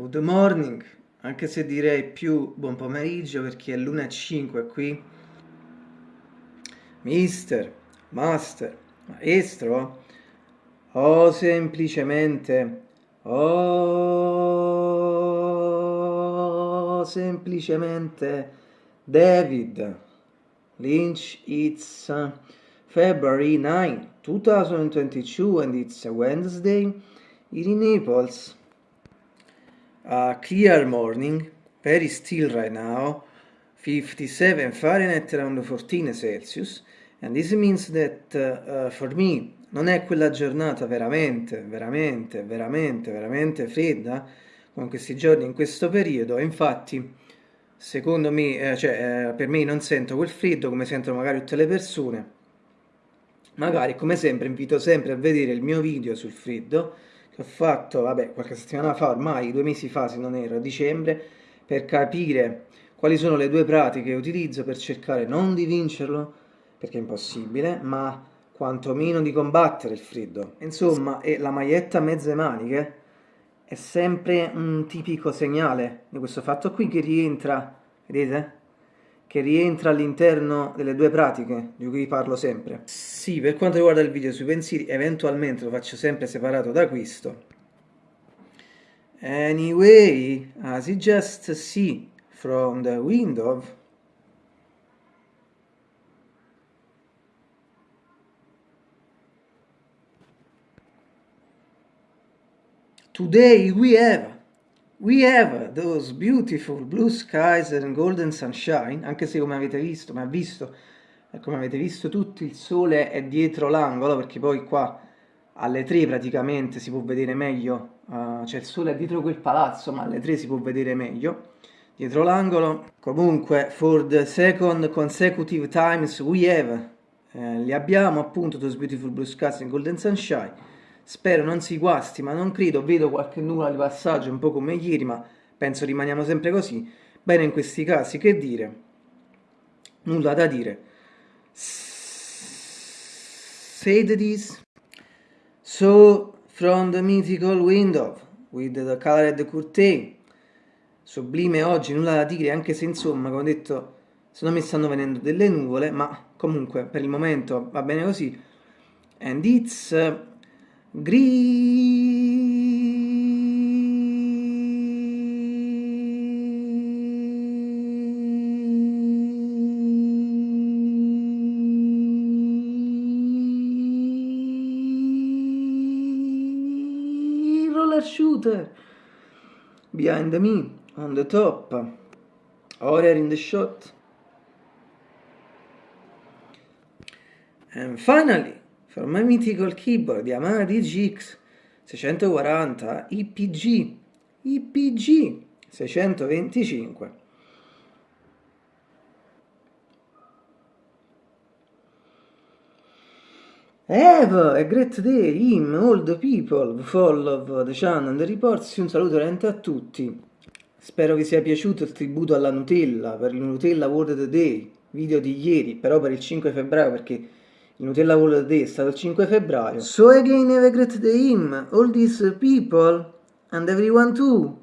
good morning, anche se direi più buon pomeriggio perché è l'1.05 qui. Mister, master, maestro, o semplicemente, o semplicemente David Lynch, it's February 9, 2022 and it's a Wednesday in Naples. A clear morning, very still right now, 57 Fahrenheit around 14 Celsius. And this means that uh, uh, for me non è quella giornata veramente, veramente, veramente, veramente fredda come questi giorni in questo periodo, infatti secondo me, eh, cioè, eh, per me non sento quel freddo come sentono magari tutte le persone, magari come sempre invito sempre a vedere il mio video sul freddo ho fatto, vabbè, qualche settimana fa, ormai due mesi fa se non ero, a dicembre, per capire quali sono le due pratiche che utilizzo per cercare non di vincerlo, perché è impossibile, ma quantomeno di combattere il freddo. Insomma, la maglietta a mezze maniche è sempre un tipico segnale di questo fatto qui che rientra, vedete? Che rientra all'interno delle due pratiche di cui parlo sempre. Sì, per quanto riguarda il video sui pensieri, eventualmente lo faccio sempre separato da questo. Anyway, as you just see from the window, Today we have, we have those beautiful blue skies and golden sunshine, anche se come avete visto, ma visto, come avete visto tutti, il sole è dietro l'angolo, perché poi qua alle 3 praticamente si può vedere meglio, uh, cioè il sole è dietro quel palazzo, ma alle 3 si può vedere meglio, dietro l'angolo. Comunque, for the second consecutive times we have, eh, li abbiamo appunto those beautiful blue skies and golden sunshine, Spero non si guasti, ma non credo, vedo qualche nuvola di passaggio un po' come ieri, ma penso rimaniamo sempre così. Bene, in questi casi, che dire? Nulla da dire. Say this. So, from the mythical window, with the colored curtain, sublime oggi, nulla da dire, anche se insomma, come ho detto, secondo me stanno venendo delle nuvole, ma comunque per il momento va bene così. And it's... Gri roller shooter. Behind me on the top. Horror in the shot. And finally for my mythical keyboard Yamaha DGX 640 IPG IPG 625 Have a great day, him, all the people, follow the channel, the reports, un saluto veramente a tutti. Spero vi sia piaciuto il tributo alla Nutella per il Nutella World Day, video di ieri, però per il 5 febbraio perché il Nutella World Day stato il 5 febbraio. So again have a great day him, all these people, and everyone too.